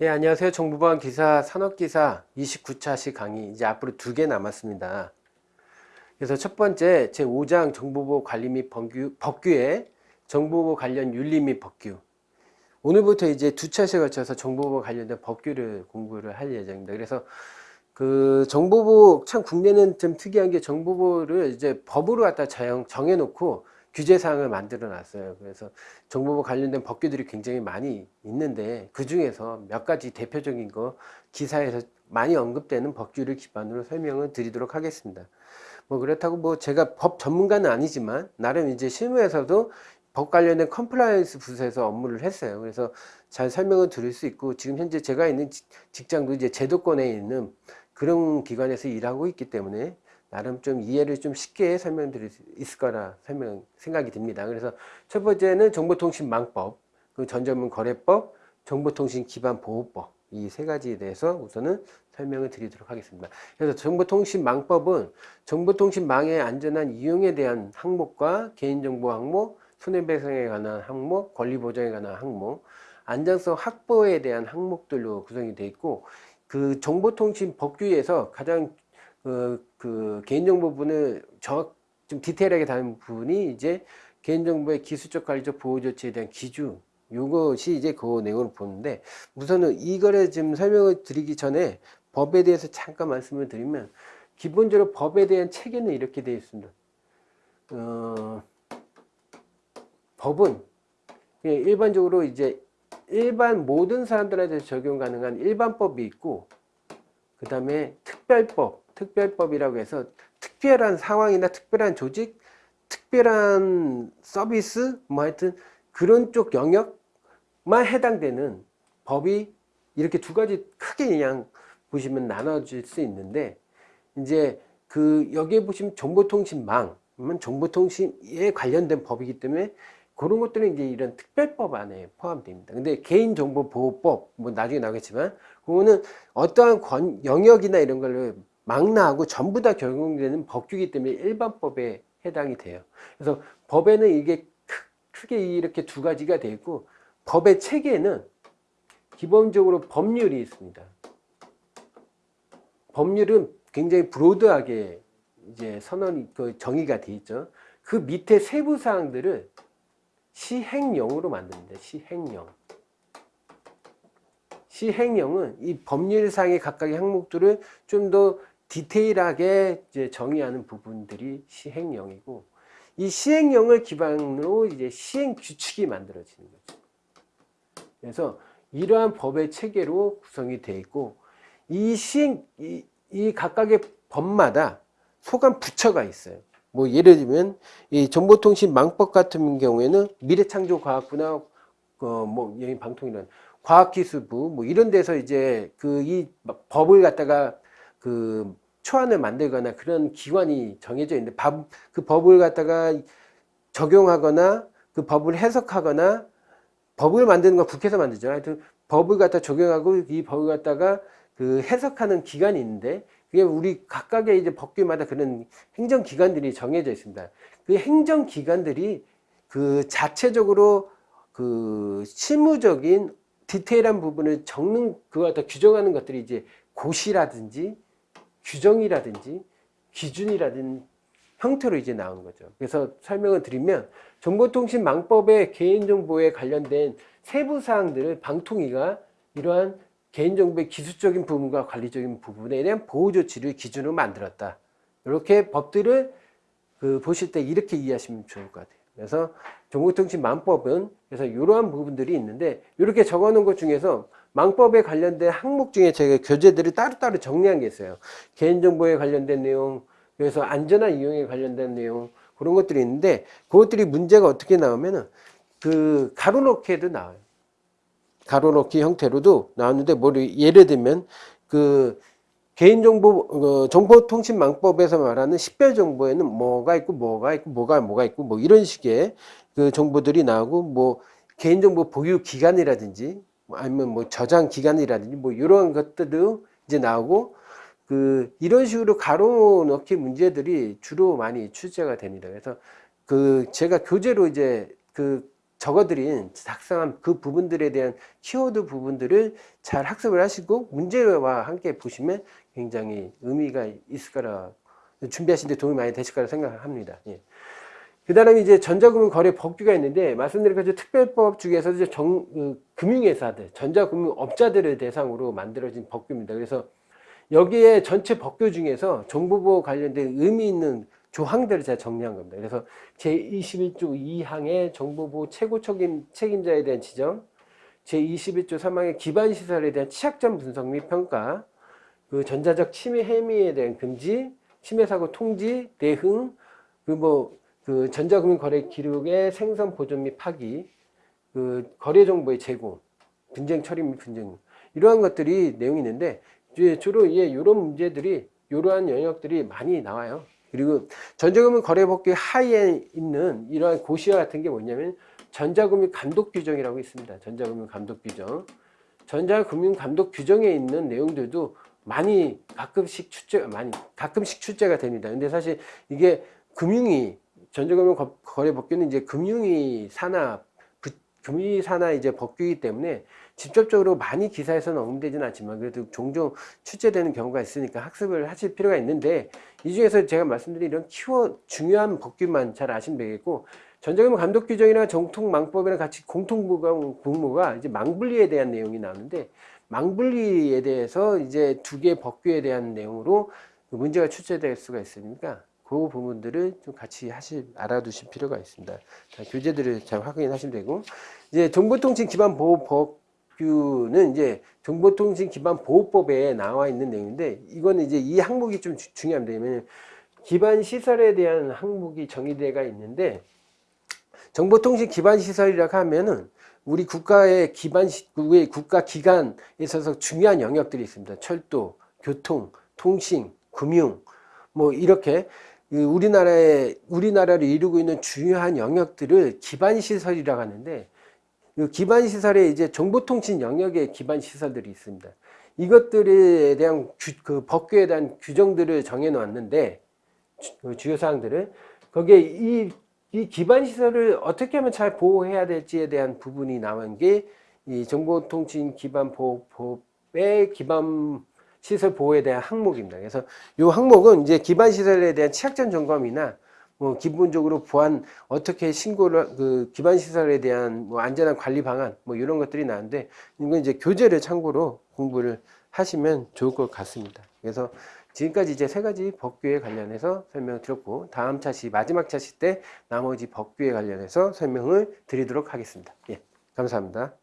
예, 안녕하세요. 정부방 기사 산업기사 29차시 강의 이제 앞으로 두 개 남았습니다. 그래서 첫 번째 제 5장 정보보 관리 및 법규, 법규의 정보보 관련 윤리 및 법규 오늘부터 이제 두 차시에 걸쳐서 정보보 관련된 법규를 공부를 할 예정입니다. 그래서 그 정보보 참 국내는 좀 특이한 게 정보보를 이제 법으로 갖다 정해놓고 규제사항을 만들어 놨어요. 그래서 정보보 관련된 법규들이 굉장히 많이 있는데 그 중에서 몇 가지 대표적인 거 기사에서 많이 언급되는 법규를 기반으로 설명을 드리도록 하겠습니다. 뭐 그렇다고 뭐 제가 법 전문가는 아니지만 나름 이제 실무에서도 법 관련된 compliance 부서에서 업무를 했어요. 그래서 잘 설명을 드릴 수 있고 지금 현재 제가 있는 직장도 이제 제도권에 있는 그런 기관에서 일하고 있기 때문에 나름 좀 이해를 좀 쉽게 설명드릴 수 있을 거라 설명 생각이 듭니다. 그래서 첫 번째는 정보통신망법, 그 전전문 거래법, 정보통신 기반 보호법 이 세 가지에 대해서 우선은 설명을 드리도록 하겠습니다. 그래서 정보통신망법은 정보통신망의 안전한 이용에 대한 항목과 개인정보 항목, 손해배상에 관한 항목, 권리보장에 관한 항목, 안전성 확보에 대한 항목들로 구성이 되어 있고 그 정보통신 법규에서 가장 그, 그 개인정보 부분을 정확 좀 디테일하게 다룬 부분이 이제 개인정보의 기술적 관리적 보호 조치에 대한 기준 요것이 이제 그 내용을 보는데 우선은 이거를 지금 설명을 드리기 전에 법에 대해서 잠깐 말씀을 드리면 기본적으로 법에 대한 체계는 이렇게 되어 있습니다. 어, 법은 일반적으로 이제 일반 모든 사람들한테 적용 가능한 일반법이 있고 그 다음에 특별법 특별법이라고 해서 특별한 상황이나 특별한 조직, 특별한 서비스, 뭐 하여튼 그런 쪽 영역만 해당되는 법이 이렇게 두 가지 크게 그냥 보시면 나눠질 수 있는데 이제 그 여기에 보시면 정보통신망, 정보통신에 관련된 법이기 때문에 그런 것들은 이제 이런 특별법 안에 포함됩니다. 근데 개인정보보호법, 뭐 나중에 나오겠지만, 그거는 어떠한 권, 영역이나 이런 걸로 망라하고 전부 다 적용되는 법규이기 때문에 일반법에 해당이 돼요. 그래서 법에는 이게 크게 이렇게 두 가지가 되어 있고 법의 체계는 기본적으로 법률이 있습니다. 법률은 굉장히 브로드하게 이제 선언이 그 정의가 되어 있죠. 그 밑에 세부 사항들을 시행령으로 만듭니다. 시행령. 시행령은 이 법률상의 각각의 항목들을 좀 더 디테일하게 이제 정의하는 부분들이 시행령이고 이 시행령을 기반으로 이제 시행 규칙이 만들어지는 거죠. 그래서 이러한 법의 체계로 구성이 되어 있고 이 시행 이, 이 각각의 법마다 소관 부처가 있어요. 뭐 예를 들면 이 정보통신 망법 같은 경우에는 미래창조과학부나 어뭐 여기 방통이란 과학기술부 뭐 이런 데서 이제 그 이 법을 갖다가 그 초안을 만들거나 그런 기관이 정해져 있는데 법, 그 법을 갖다가 적용하거나 그 법을 해석하거나 법을 만드는 건 국회에서 만들죠. 하여튼 법을 갖다 적용하고 이 법을 갖다가 그 해석하는 기관이 있는데 그게 우리 각각의 이제 법규마다 그런 행정기관들이 정해져 있습니다. 그 행정기관들이 그 자체적으로 그 실무적인 디테일한 부분을 적는 그거 갖다 규정하는 것들이 이제 고시라든지 규정이라든지 기준이라든지 형태로 이제 나온 거죠. 그래서 설명을 드리면 정보통신망법의 개인정보에 관련된 세부 사항들을 방통위가 이러한 개인정보의 기술적인 부분과 관리적인 부분에 대한 보호 조치를 기준으로 만들었다. 이렇게 법들을 그 보실 때 이렇게 이해하시면 좋을 것 같아요. 그래서 정보통신망법은 그래서 이러한 부분들이 있는데 이렇게 적어 놓은 것 중에서 망법에 관련된 항목 중에 제가 교재들을 따로따로 정리한 게 있어요. 개인정보에 관련된 내용, 그래서 안전한 이용에 관련된 내용, 그런 것들이 있는데, 그것들이 문제가 어떻게 나오면은, 그, 가로놓기에도 나와요. 가로놓기 형태로도 나왔는데, 뭐, 예를 들면, 그, 개인정보, 어, 정보통신망법에서 말하는 식별 정보에는 뭐가 있고, 뭐가 있고, 뭐가, 뭐가 있고, 뭐, 이런 식의 그 정보들이 나오고, 뭐, 개인정보 보유 기간이라든지, 뭐 아니면 뭐 저장 기간이라든지 뭐 이런 것들도 이제 나오고 그 이런 식으로 가로넣기 문제들이 주로 많이 출제가 됩니다. 그래서 그 제가 교재로 이제 그 적어드린 작성한 그 부분들에 대한 키워드 부분들을 잘 학습을 하시고 문제와 함께 보시면 굉장히 의미가 있을 거라 준비하시는데 도움이 많이 되실 거라 생각합니다. 예. 그 다음에 이제 전자금융 거래 법규가 있는데 말씀드린 것처럼 특별법 중에서 이제 정, 그, 금융회사들, 전자금융업자들을 대상으로 만들어진 법규입니다. 그래서 여기에 전체 법규 중에서 정보보호 관련된 의미 있는 조항들을 제가 정리한 겁니다. 그래서 제21조 2항의 정보보호 최고 책임, 책임자에 대한 지정, 제21조 3항의 기반시설에 대한 취약점 분석 및 평가, 그 전자적 침해 행위에 대한 금지, 침해 사고 통지, 대응, 그 뭐, 그 전자금융 거래 기록의 생성 보존 및 파기, 그 거래 정보의 제공, 분쟁 처리 및 분쟁, 이러한 것들이 내용이 있는데, 주로 예, 이런 문제들이, 이러한 영역들이 많이 나와요. 그리고 전자금융 거래법규 하에 있는 이러한 고시와 같은 게 뭐냐면 전자금융 감독 규정이라고 있습니다. 전자금융 감독 규정. 전자금융 감독 규정에 있는 내용들도 많이 가끔씩 출제 많이 가끔씩 출제가 됩니다. 근데 사실 이게 금융이 전자금융 거래 법규는 이제 금융위 산하 금융위 산하 이제 법규이기 때문에 직접적으로 많이 기사에서는 언급되지는 않지만 그래도 종종 출제되는 경우가 있으니까 학습을 하실 필요가 있는데 이 중에서 제가 말씀드린 이런 키워 중요한 법규만 잘 아시면 되겠고 전자금융 감독 규정이나 정통 망법이랑 같이 공통분모가 이제 망분리에 대한 내용이 나오는데 망분리에 대해서 이제 두개 법규에 대한 내용으로 문제가 출제될 수가 있으니까 그 부분들을 좀 같이 하실 알아두실 필요가 있습니다. 자, 교재들을 잘 확인하시면 되고 이제 정보통신 기반 보호법 규는 이제 정보통신 기반 보호법에 나와 있는 내용인데 이거는 이제 이 항목이 좀 주, 중요합니다. 왜냐면 기반 시설에 대한 항목이 정의되가 있는데 정보통신 기반 시설이라고 하면은 우리 국가의 기반 우리 국가 기관에 있어서 중요한 영역들이 있습니다. 철도, 교통, 통신, 금융 뭐 이렇게 우리나라의 우리나라를 이루고 있는 중요한 영역들을 기반 시설이라고 하는데 기반 시설에 이제 정보통신 영역의 기반 시설들이 있습니다. 이것들에 대한 규, 그 법규에 대한 규정들을 정해 놓았는데 그 주요 사항들을 거기에 이, 이 기반 시설을 어떻게 하면 잘 보호해야 될지에 대한 부분이 나온 게 이 정보통신 기반 보호법의 기반 시설 보호에 대한 항목입니다. 그래서 이 항목은 이제 기반 시설에 대한 취약점 점검이나 뭐 기본적으로 보안 어떻게 신고를 그 기반 시설에 대한 뭐 안전한 관리 방안 뭐 이런 것들이 나는데 이건 이제 교재를 참고로 공부를 하시면 좋을 것 같습니다. 그래서 지금까지 이제 세 가지 법규에 관련해서 설명을 드렸고 다음 차시 마지막 차시 때 나머지 법규에 관련해서 설명을 드리도록 하겠습니다. 예, 감사합니다.